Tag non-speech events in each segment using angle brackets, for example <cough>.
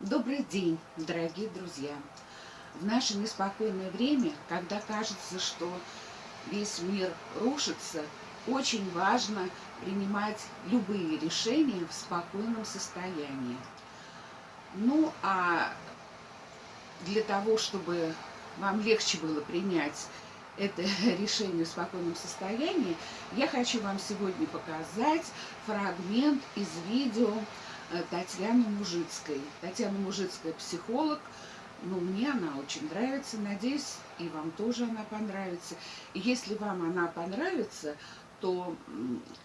Добрый день, дорогие друзья! В наше неспокойное время, когда кажется, что весь мир рушится, очень важно принимать любые решения в спокойном состоянии. Ну, а для того, чтобы вам легче было принять это <laughs> решение в спокойном состоянии, я хочу вам сегодня показать фрагмент из видео Э, Татьяны Мужицкой. Татьяна Мужицкая психолог. Ну, мне она очень нравится. Надеюсь, и вам тоже она понравится. И если вам она понравится, то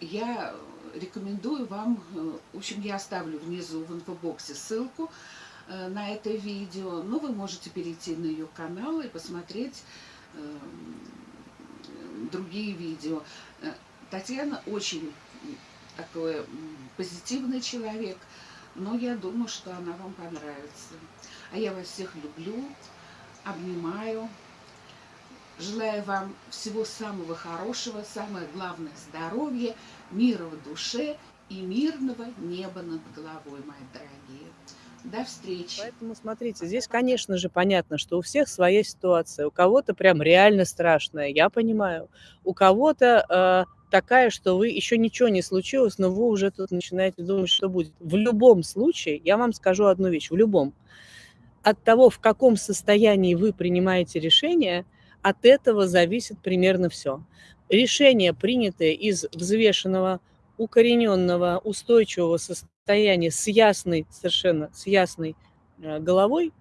я рекомендую вам, э, в общем, я оставлю внизу в инфобоксе ссылку э, на это видео, но вы можете перейти на ее канал и посмотреть другие видео. Татьяна очень такой позитивный человек, но я думаю, что она вам понравится. А я вас всех люблю, обнимаю, желаю вам всего самого хорошего, самое главное здоровья, мира в душе и мирного неба над головой, мои дорогие. До встречи. Поэтому смотрите, здесь, конечно же, понятно, что у всех своя ситуация. У кого-то прям реально страшная, я понимаю. У кого-то э, такая, что вы еще ничего не случилось, но вы уже тут начинаете думать, что будет. В любом случае, я вам скажу одну вещь, в любом. От того, в каком состоянии вы принимаете решение, от этого зависит примерно все. Решение, принятое из взвешенного, укорененного, устойчивого состояния с ясной, совершенно с ясной э, головой,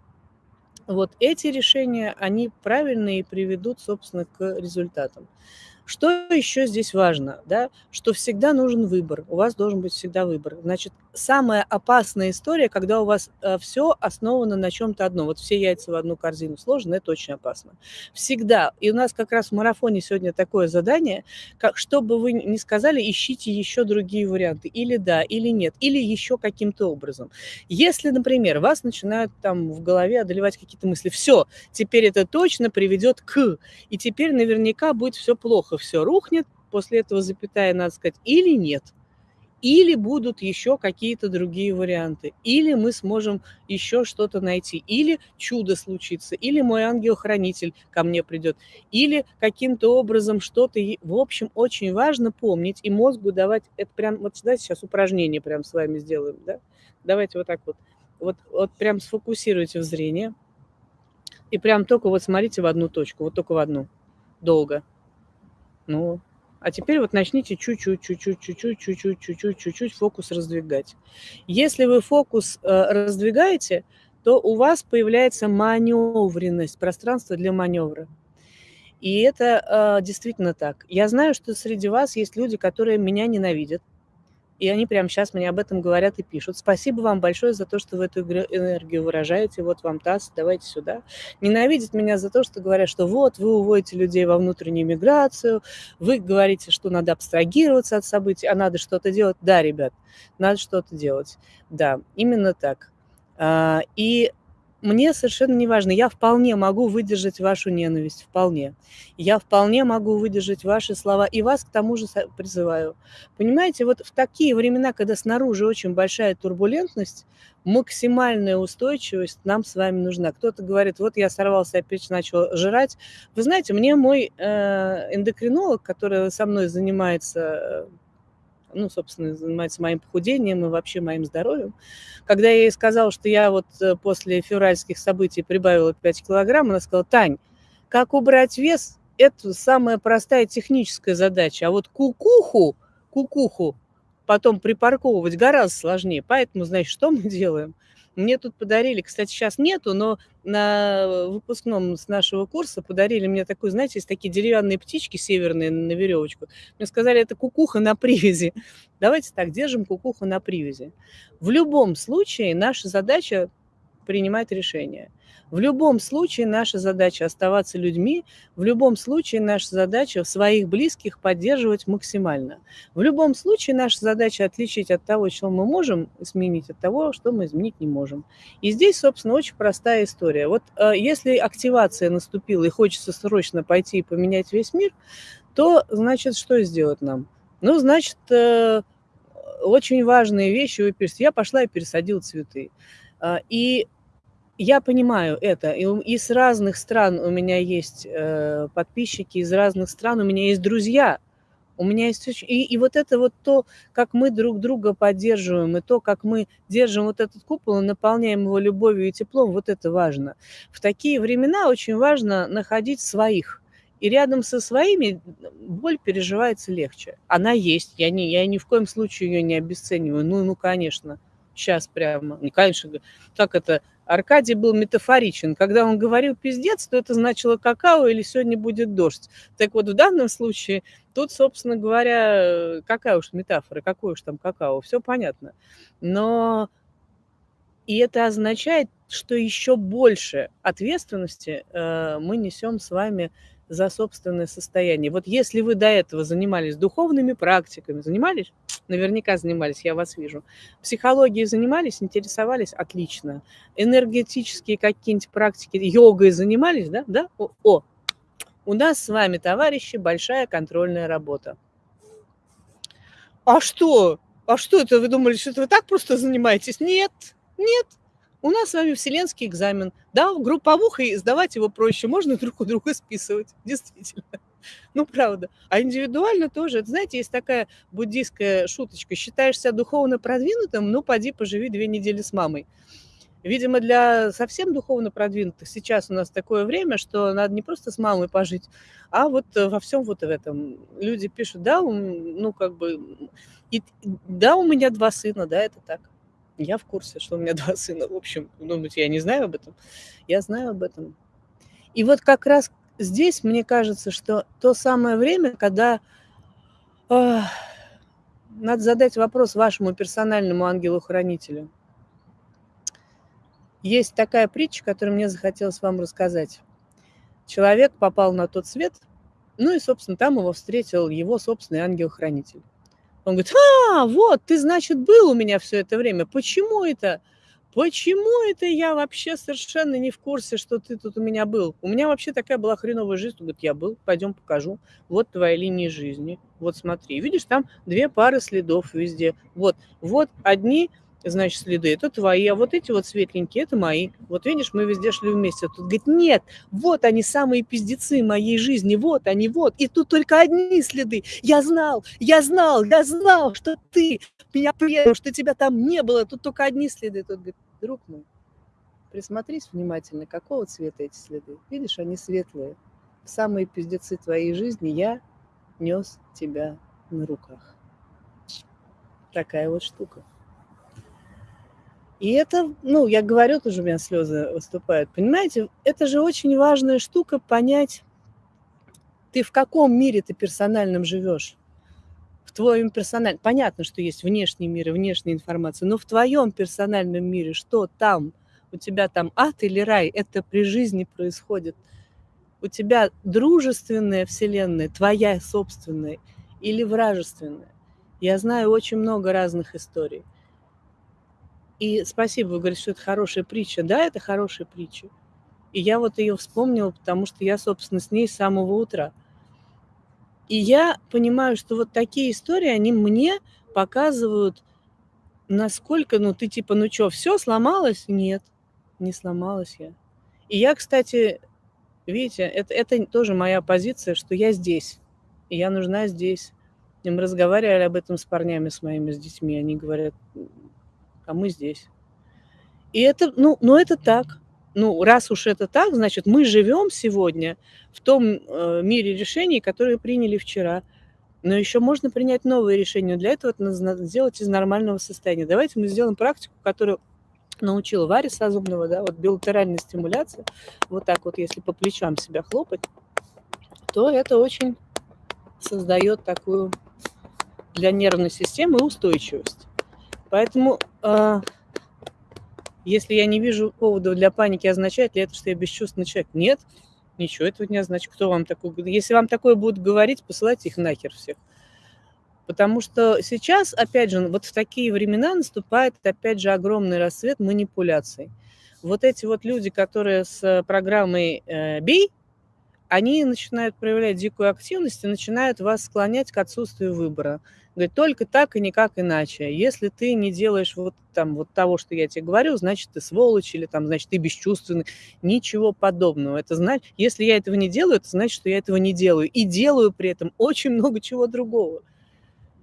вот эти решения, они правильные и приведут, собственно, к результатам. Что еще здесь важно? Да? Что всегда нужен выбор. У вас должен быть всегда выбор. Значит, самая опасная история, когда у вас э, все основано на чем-то одном. Вот все яйца в одну корзину сложены, это очень опасно. Всегда. И у нас как раз в марафоне сегодня такое задание, как, чтобы вы не сказали, ищите еще другие варианты. Или да, или нет, или еще каким-то образом. Если, например, вас начинают там в голове одолевать какие-то мысли, все, теперь это точно приведет к, и теперь наверняка будет все плохо плохо все рухнет, после этого запятая, надо сказать, или нет. Или будут еще какие-то другие варианты. Или мы сможем еще что-то найти. Или чудо случится. Или мой ангел-хранитель ко мне придет. Или каким-то образом что-то... В общем, очень важно помнить и мозгу давать... Это прям... Вот давайте сейчас упражнение прям с вами сделаем. Да? Давайте вот так вот. Вот, вот прям сфокусируйте в зрение. И прям только вот смотрите в одну точку. Вот только в одну. Долго. Ну, а теперь вот начните чуть-чуть, чуть-чуть, чуть-чуть, чуть-чуть, чуть-чуть, чуть-чуть фокус раздвигать. Если вы фокус э, раздвигаете, то у вас появляется маневренность, пространство для маневра. И это э, действительно так. Я знаю, что среди вас есть люди, которые меня ненавидят, и они прямо сейчас мне об этом говорят и пишут. Спасибо вам большое за то, что вы эту энергию выражаете. Вот вам таз, давайте сюда. Ненавидят меня за то, что говорят, что вот, вы уводите людей во внутреннюю миграцию, вы говорите, что надо абстрагироваться от событий, а надо что-то делать. Да, ребят, надо что-то делать. Да, именно так. А, и мне совершенно не важно. Я вполне могу выдержать вашу ненависть, вполне. Я вполне могу выдержать ваши слова и вас к тому же призываю. Понимаете, вот в такие времена, когда снаружи очень большая турбулентность, максимальная устойчивость нам с вами нужна. Кто-то говорит, вот я сорвался, опять начал жрать. Вы знаете, мне мой э, эндокринолог, который со мной занимается ну, собственно, занимается моим похудением и вообще моим здоровьем. Когда я ей сказала, что я вот э, после февральских событий прибавила 5 килограмм, она сказала, Тань, как убрать вес, это самая простая техническая задача, а вот кукуху, кукуху потом припарковывать гораздо сложнее. Поэтому, значит, что мы делаем? Мне тут подарили, кстати, сейчас нету, но на выпускном с нашего курса подарили мне такую, знаете, есть такие деревянные птички северные на веревочку. Мне сказали, это кукуха на привязи. <laughs> Давайте так, держим кукуху на привязи. В любом случае наша задача принимать решения – в любом случае наша задача оставаться людьми, в любом случае наша задача своих близких поддерживать максимально. В любом случае наша задача отличить от того, что мы можем изменить, от того, что мы изменить не можем. И здесь, собственно, очень простая история. Вот э, если активация наступила и хочется срочно пойти и поменять весь мир, то, значит, что сделать нам? Ну, значит, э, очень важные вещи. Я пошла и пересадила цветы. А, и я понимаю это. И, и с разных стран у меня есть э, подписчики, из разных стран у меня есть друзья. У меня есть и, и вот это вот то, как мы друг друга поддерживаем, и то, как мы держим вот этот купол и наполняем его любовью и теплом, вот это важно. В такие времена очень важно находить своих. И рядом со своими боль переживается легче. Она есть. Я, не, я ни в коем случае ее не обесцениваю. Ну, ну, конечно. Сейчас прямо. Не, конечно, как это Аркадий был метафоричен. Когда он говорил пиздец, то это значило какао или сегодня будет дождь. Так вот, в данном случае, тут, собственно говоря, какая уж метафора, какой уж там какао, все понятно. Но и это означает, что еще больше ответственности э, мы несем с вами за собственное состояние. Вот если вы до этого занимались духовными практиками, занимались? Наверняка занимались, я вас вижу. Психологией занимались, интересовались? Отлично. Энергетические какие-нибудь практики, йогой занимались, да? Да? О, о, у нас с вами, товарищи, большая контрольная работа. А что? А что это? Вы думали, что это вы так просто занимаетесь? Нет, нет. У нас с вами вселенский экзамен. Да, групповухой сдавать его проще, можно друг у друга списывать, действительно. <laughs> Ну, правда. А индивидуально тоже. Знаете, есть такая буддийская шуточка. Считаешь себя духовно продвинутым, ну, поди поживи две недели с мамой. Видимо, для совсем духовно продвинутых сейчас у нас такое время, что надо не просто с мамой пожить, а вот во всем вот в этом. Люди пишут, да, ну, как бы, и, да, у меня два сына, да, это так. Я в курсе, что у меня <laughs> два сына. В общем, думаете, я не знаю об этом? Я знаю об этом. И вот как раз здесь, мне кажется, что то самое время, когда э, надо задать вопрос вашему персональному ангелу-хранителю. Есть такая притча, которую мне захотелось вам рассказать. Человек попал на тот свет, ну и, собственно, там его встретил его собственный ангел-хранитель. Он говорит, а, вот, ты, значит, был у меня все это время. Почему это? Почему это я вообще совершенно не в курсе, что ты тут у меня был? У меня вообще такая была хреновая жизнь. Он говорит, я был, пойдем покажу. Вот твоя линия жизни. Вот смотри, видишь, там две пары следов везде. Вот, вот одни значит, следы, это твои, а вот эти вот светленькие, это мои. Вот видишь, мы везде шли вместе. Тут говорит, нет, вот они самые пиздецы моей жизни, вот они, вот. И тут только одни следы. Я знал, я знал, я знал, что ты меня предал, что тебя там не было. Тут только одни следы. Тут говорит, друг мой, присмотрись внимательно, какого цвета эти следы. Видишь, они светлые. В самые пиздецы твоей жизни я нес тебя на руках. Такая вот штука. И это, ну, я говорю, тоже у меня слезы выступают. Понимаете, это же очень важная штука понять, ты в каком мире ты персональном живешь. В твоем персональном... Понятно, что есть внешний мир и внешняя информация, но в твоем персональном мире что там? У тебя там ад или рай? Это при жизни происходит. У тебя дружественная вселенная, твоя собственная или вражественная. Я знаю очень много разных историй. И спасибо, вы говорите, что это хорошая притча. Да, это хорошая притча. И я вот ее вспомнила, потому что я, собственно, с ней с самого утра. И я понимаю, что вот такие истории, они мне показывают, насколько, ну, ты типа, ну что, все сломалось? Нет, не сломалась я. И я, кстати, видите, это, это тоже моя позиция, что я здесь, и я нужна здесь. И разговаривали об этом с парнями, с моими, с детьми. Они говорят, а мы здесь. И это, ну, ну это так. Ну, раз уж это так, значит, мы живем сегодня в том э, мире решений, которые приняли вчера. Но еще можно принять новые решения. Для этого это надо сделать из нормального состояния. Давайте мы сделаем практику, которую научила Варя Сазумного, да, вот билатеральная стимуляция. Вот так вот, если по плечам себя хлопать, то это очень создает такую для нервной системы устойчивость. Поэтому, э, если я не вижу повода для паники, означает ли это, что я бесчувственный человек? Нет, ничего этого не означает. Кто вам такое Если вам такое будут говорить, посылайте их нахер всех. Потому что сейчас, опять же, вот в такие времена наступает, опять же, огромный рассвет манипуляций. Вот эти вот люди, которые с программой э, «Бей», они начинают проявлять дикую активность и начинают вас склонять к отсутствию выбора. Говорит, только так и никак иначе. Если ты не делаешь вот там вот того, что я тебе говорю, значит, ты сволочь или там, значит, ты бесчувственный. Ничего подобного. Это значит, если я этого не делаю, это значит, что я этого не делаю. И делаю при этом очень много чего другого.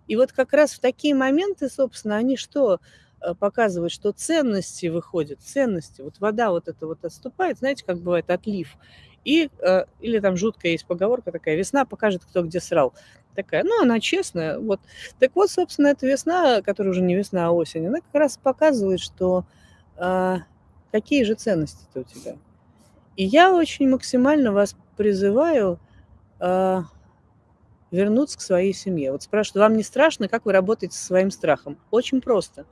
И вот как раз в такие моменты, собственно, они что э, показывают, что ценности выходят, ценности. Вот вода вот это вот отступает, знаете, как бывает отлив. И, э, или там жуткая есть поговорка такая, весна покажет, кто где срал такая, ну, она честная. Вот. Так вот, собственно, эта весна, которая уже не весна, а осень, она как раз показывает, что а, какие же ценности-то у тебя. И я очень максимально вас призываю а, вернуться к своей семье. Вот спрашивают, вам не страшно, как вы работаете со своим страхом? Очень просто.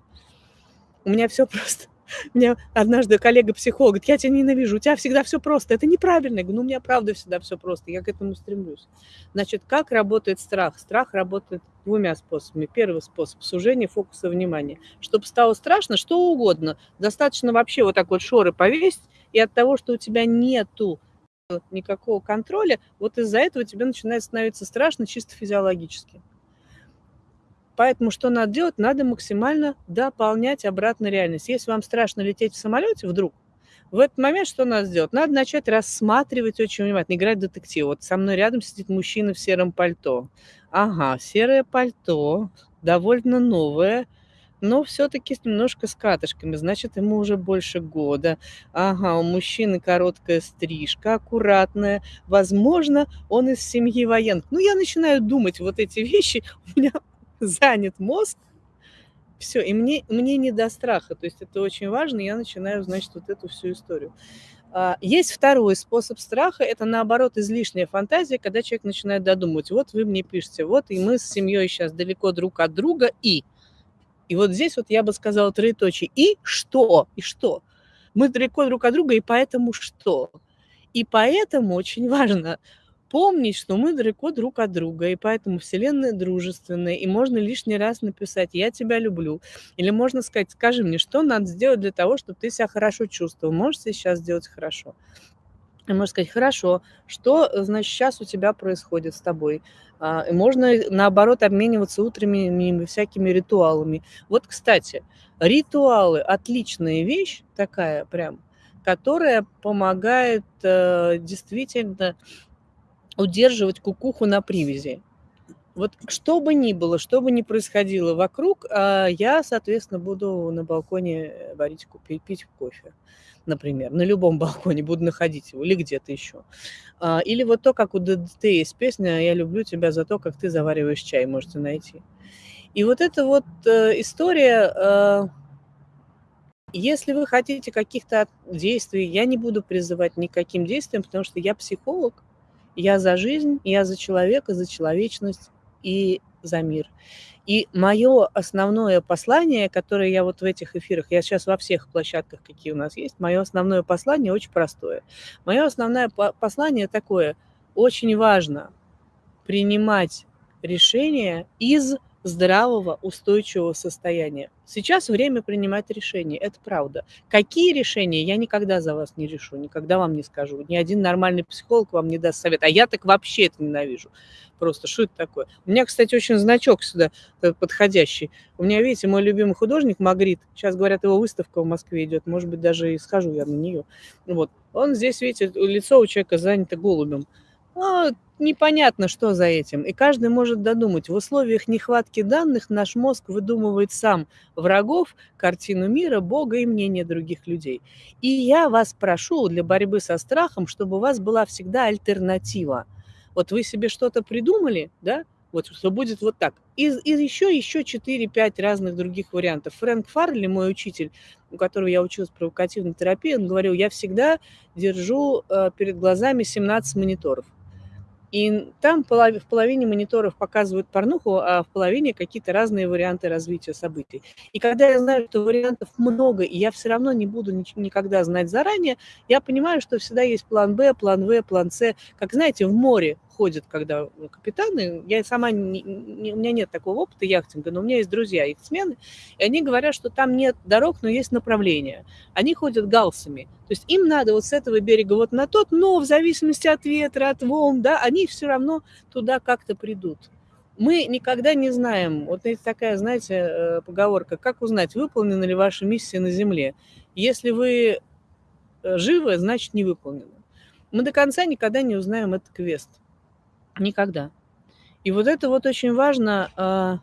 У меня все <laughs> просто. Мне однажды коллега-психолог говорит, я тебя ненавижу, у тебя всегда все просто. Это неправильно. Я говорю, ну, у меня правда всегда все просто, я к этому стремлюсь. Значит, как работает страх? Страх работает двумя способами. Первый способ – сужение фокуса внимания. Чтобы стало страшно, что угодно. Достаточно вообще вот так вот шоры повесить, и от того, что у тебя нету никакого контроля, вот из-за этого тебе начинает становиться страшно чисто физиологически. Поэтому что надо делать? Надо максимально дополнять обратно реальность. Если вам страшно лететь в самолете вдруг, в этот момент что надо сделать? Надо начать рассматривать очень внимательно, играть детектив. Вот со мной рядом сидит мужчина в сером пальто. Ага, серое пальто, довольно новое, но все-таки немножко с катышками, значит, ему уже больше года. Ага, у мужчины короткая стрижка, аккуратная. Возможно, он из семьи военных. Ну, я начинаю думать вот эти вещи, у меня <laughs> занят мозг, все, и мне, мне не до страха, то есть это очень важно, я начинаю, значит, вот эту всю историю. А, есть второй способ страха, это наоборот излишняя фантазия, когда человек начинает додумывать, вот вы мне пишете, вот и мы с семьей сейчас далеко друг от друга, и... И вот здесь вот я бы сказала троеточие. И что? И что? Мы далеко друг от друга, и поэтому что? И поэтому очень важно помнить, что мы далеко друг от друга, и поэтому Вселенная дружественная, и можно лишний раз написать «я тебя люблю», или можно сказать «скажи мне, что надо сделать для того, чтобы ты себя хорошо чувствовал, можешь сейчас сделать хорошо?» И можно сказать, хорошо, что, значит, сейчас у тебя происходит с тобой? А, и можно, наоборот, обмениваться утренними всякими ритуалами. Вот, кстати, ритуалы – отличная вещь такая прям, которая помогает э, действительно удерживать кукуху на привязи. Вот что бы ни было, что бы ни происходило вокруг, а, я, соответственно, буду на балконе варить, пить, пить кофе, например. На любом <laughs> балконе буду находить его или где-то еще. А, или вот то, как у ДДТ есть песня «Я люблю тебя за то, как ты завариваешь чай», можете найти. И вот эта вот э, история, э, если вы хотите каких-то действий, я не буду призывать никаким действиям, потому что я психолог, я за жизнь, я за человека, за человечность и за мир. И мое основное послание, которое я вот в этих эфирах, я сейчас во всех площадках, какие у нас есть, мое основное послание очень простое. Мое основное послание такое, очень важно принимать решения из здравого, устойчивого состояния. Сейчас время принимать решения, это правда. Какие решения, я никогда за вас не решу, никогда вам не скажу. Ни один нормальный психолог вам не даст совет. А я так вообще это ненавижу. Просто, что это такое? У меня, кстати, очень значок сюда э, подходящий. У меня, видите, мой любимый художник Магрит. Сейчас, говорят, его выставка в Москве идет. Может быть, даже и схожу я на нее. Вот. Он здесь, видите, лицо у человека занято голубем. А, непонятно, что за этим. И каждый может додумать. В условиях нехватки данных наш мозг выдумывает сам врагов, картину мира, Бога и мнение других людей. И я вас прошу для борьбы со страхом, чтобы у вас была всегда альтернатива. Вот вы себе что-то придумали, да, вот что будет вот так. И, и еще, еще 4-5 разных других вариантов. Фрэнк Фарли, мой учитель, у которого я училась провокативной терапии, он говорил, я всегда держу э, перед глазами 17 мониторов. И там в половине мониторов показывают порнуху, а в половине какие-то разные варианты развития событий. И когда я знаю, что вариантов много, и я все равно не буду никогда знать заранее, я понимаю, что всегда есть план Б, план В, план С. Как знаете, в море ходят, когда капитаны, я сама, не, не, у меня нет такого опыта яхтинга, но у меня есть друзья яхтсмены, и они говорят, что там нет дорог, но есть направления. Они ходят галсами. То есть им надо вот с этого берега вот на тот, но в зависимости от ветра, от волн, да, они все равно туда как-то придут. Мы никогда не знаем, вот есть такая, знаете, э, поговорка, как узнать, выполнена ли ваша миссия на Земле. Если вы э, живы, значит не выполнена. Мы до конца никогда не узнаем этот квест. Никогда. И вот это вот очень важно, а,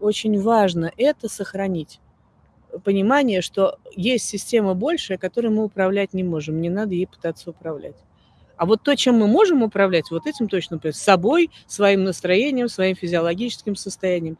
очень важно это сохранить. Понимание, что есть система большая, которой мы управлять не можем. Не надо ей пытаться управлять. А вот то, чем мы можем управлять, вот этим точно, с собой, своим настроением, своим физиологическим состоянием,